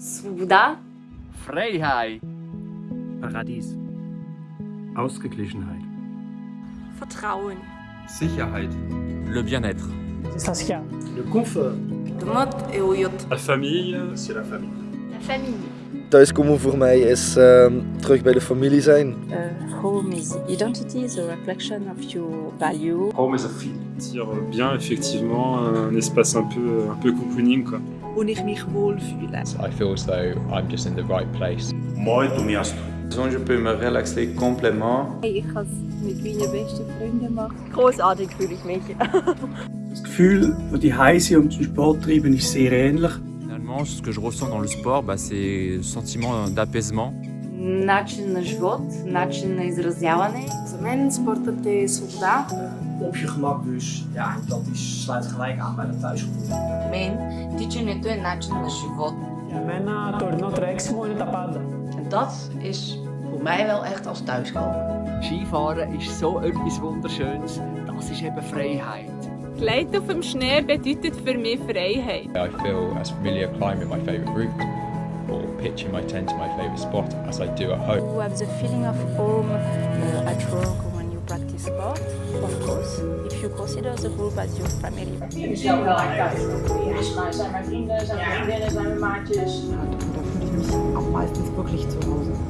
Svoboda. Freiheit. Paradies. Ausgeglichenheit. Vertrauen. Sicherheit. Le bien-être. Saskia. Le confort. La famille. C'est la famille. La famille. Thuiskomen voor mij is uh, terug bij de familie zijn. Uh, home is identity, is a reflection of your value. Home is a feeling. Dire bien effectivement un espace un peu, un peu cocooning quoi. Wo ich mich wohlfühle. I feel as though I'm just in the right place. Mooi miasto. Je peux me relaxer complètement. Hey, ich kann es mit meinen besten Freunden machen. Großartig fühle ich mich. das Gefühl, das die Heise und den Sport treiben, ist sehr ähnlich. Finalement, ce que je ressens dans le sport, bah, c'est sentiment d'apaisement. Начин на живот, начин на изразяване. За мен спортът е свобода. Op je gemak dus. Ja, en dat is, sluit gelijk aan bij dat thuisgevoel. Мен тичането е начин на живот. Ja, mijn torno treks mooi tapada. En dat is voor mij wel echt als thuiskomen. Skifahren ist so etwas Wunderschönes. Das ist eben Freiheit. Gleiten auf dem Schnee bedeutet für mich Freiheit. I feel as familiar climbing my favourite route Or pitching my tent to my favourite spot as I do at home. You have the feeling of home uh, at work when you practice sport, of course, if you consider the group as your family. Ik zelf wel echt thuis. Ja, zijn mijn vrienden, zijn mijn vriendinnen, zijn mijn maatjes. Da fühle ich mich auch meistens wirklich zu Hause.